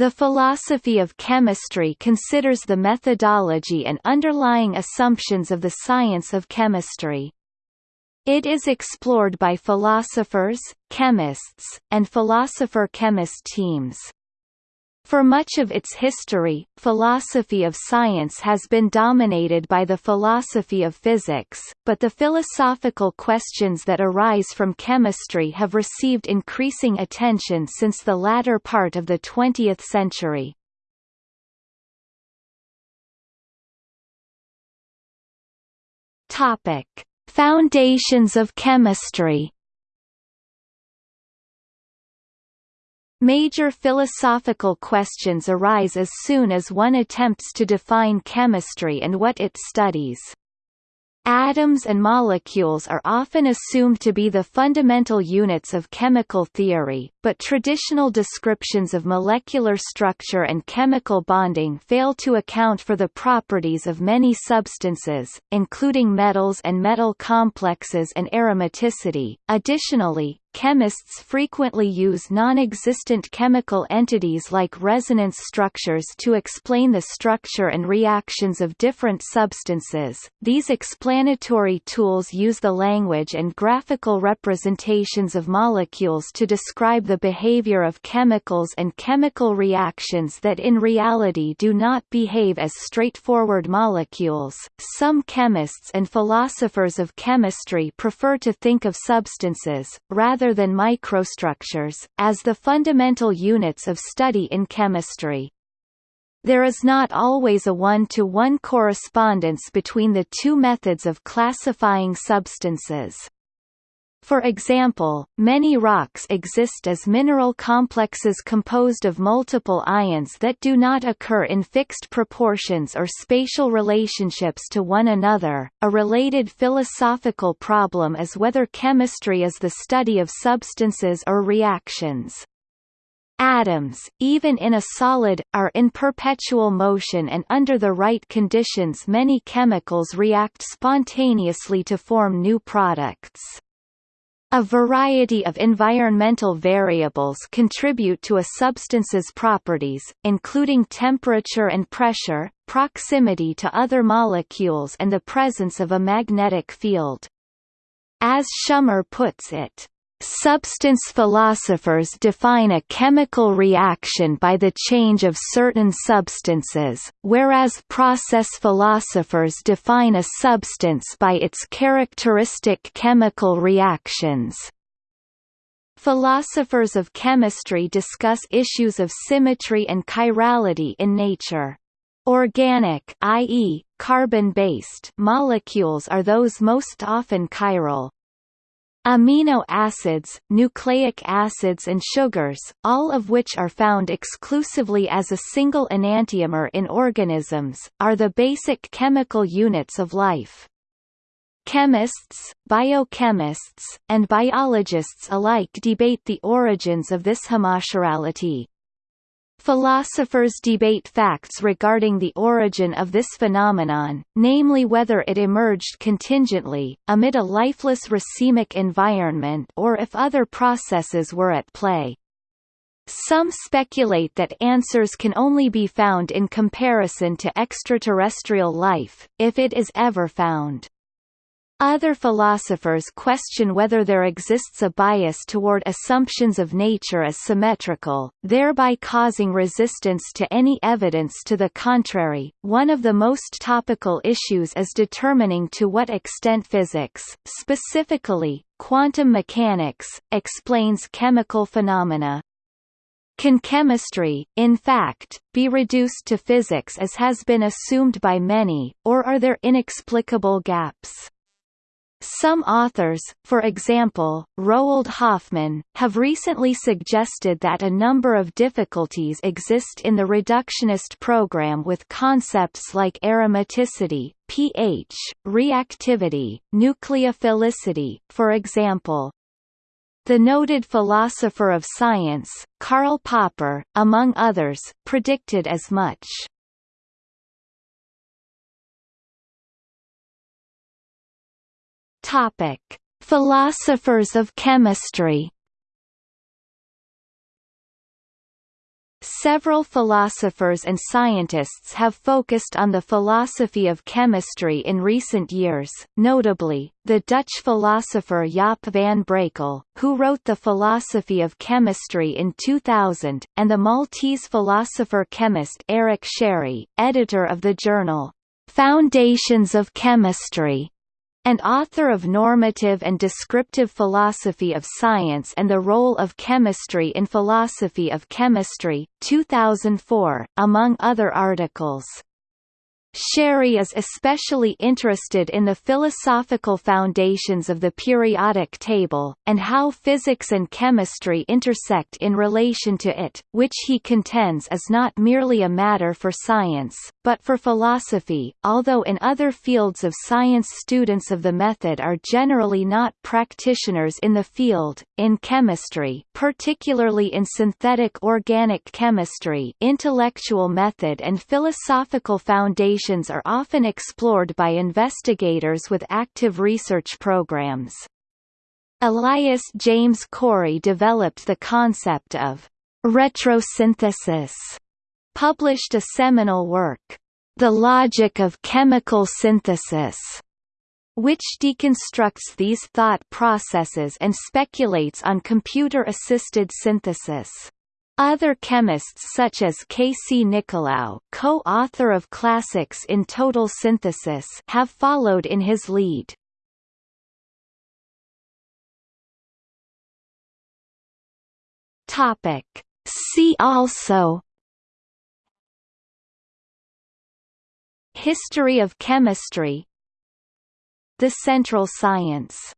The philosophy of chemistry considers the methodology and underlying assumptions of the science of chemistry. It is explored by philosophers, chemists, and philosopher-chemist teams. For much of its history, philosophy of science has been dominated by the philosophy of physics, but the philosophical questions that arise from chemistry have received increasing attention since the latter part of the 20th century. Foundations of chemistry Major philosophical questions arise as soon as one attempts to define chemistry and what it studies. Atoms and molecules are often assumed to be the fundamental units of chemical theory, but traditional descriptions of molecular structure and chemical bonding fail to account for the properties of many substances, including metals and metal complexes and aromaticity. Additionally, Chemists frequently use non-existent chemical entities like resonance structures to explain the structure and reactions of different substances. These explanatory tools use the language and graphical representations of molecules to describe the behavior of chemicals and chemical reactions that in reality do not behave as straightforward molecules. Some chemists and philosophers of chemistry prefer to think of substances rather rather than microstructures, as the fundamental units of study in chemistry. There is not always a one-to-one -one correspondence between the two methods of classifying substances. For example, many rocks exist as mineral complexes composed of multiple ions that do not occur in fixed proportions or spatial relationships to one another. A related philosophical problem is whether chemistry is the study of substances or reactions. Atoms, even in a solid, are in perpetual motion and under the right conditions many chemicals react spontaneously to form new products. A variety of environmental variables contribute to a substance's properties, including temperature and pressure, proximity to other molecules and the presence of a magnetic field. As Schummer puts it, Substance philosophers define a chemical reaction by the change of certain substances, whereas process philosophers define a substance by its characteristic chemical reactions. Philosophers of chemistry discuss issues of symmetry and chirality in nature. Organic i.e., carbon-based molecules are those most often chiral, Amino acids, nucleic acids and sugars, all of which are found exclusively as a single enantiomer in organisms, are the basic chemical units of life. Chemists, biochemists, and biologists alike debate the origins of this homochirality. Philosophers debate facts regarding the origin of this phenomenon, namely whether it emerged contingently, amid a lifeless racemic environment or if other processes were at play. Some speculate that answers can only be found in comparison to extraterrestrial life, if it is ever found. Other philosophers question whether there exists a bias toward assumptions of nature as symmetrical, thereby causing resistance to any evidence to the contrary. One of the most topical issues is determining to what extent physics, specifically quantum mechanics, explains chemical phenomena. Can chemistry, in fact, be reduced to physics as has been assumed by many, or are there inexplicable gaps? Some authors, for example, Roald Hoffmann, have recently suggested that a number of difficulties exist in the reductionist program with concepts like aromaticity, pH, reactivity, nucleophilicity, for example. The noted philosopher of science, Karl Popper, among others, predicted as much. Topic: Philosophers of chemistry. Several philosophers and scientists have focused on the philosophy of chemistry in recent years, notably, the Dutch philosopher Jaap van Brakel, who wrote The Philosophy of Chemistry in 2000, and the Maltese philosopher-chemist Eric Scerri, editor of the journal, Foundations of Chemistry, and author of Normative and Descriptive Philosophy of Science and the Role of Chemistry in Philosophy of Chemistry, 2004, among other articles. Scerri is especially interested in the philosophical foundations of the periodic table, and how physics and chemistry intersect in relation to it, which he contends is not merely a matter for science, but for philosophy, although in other fields of science students of the method are generally not practitioners in the field. In chemistry, particularly in synthetic organic chemistry, intellectual method and philosophical are often explored by investigators with active research programs. Elias James Corey developed the concept of retrosynthesis, published a seminal work, The Logic of Chemical Synthesis, which deconstructs these thought processes and speculates on computer-assisted synthesis. Other chemists such as K. C. Nicolaou co-author of Classics in Total Synthesis have followed in his lead. See also History of chemistry The central science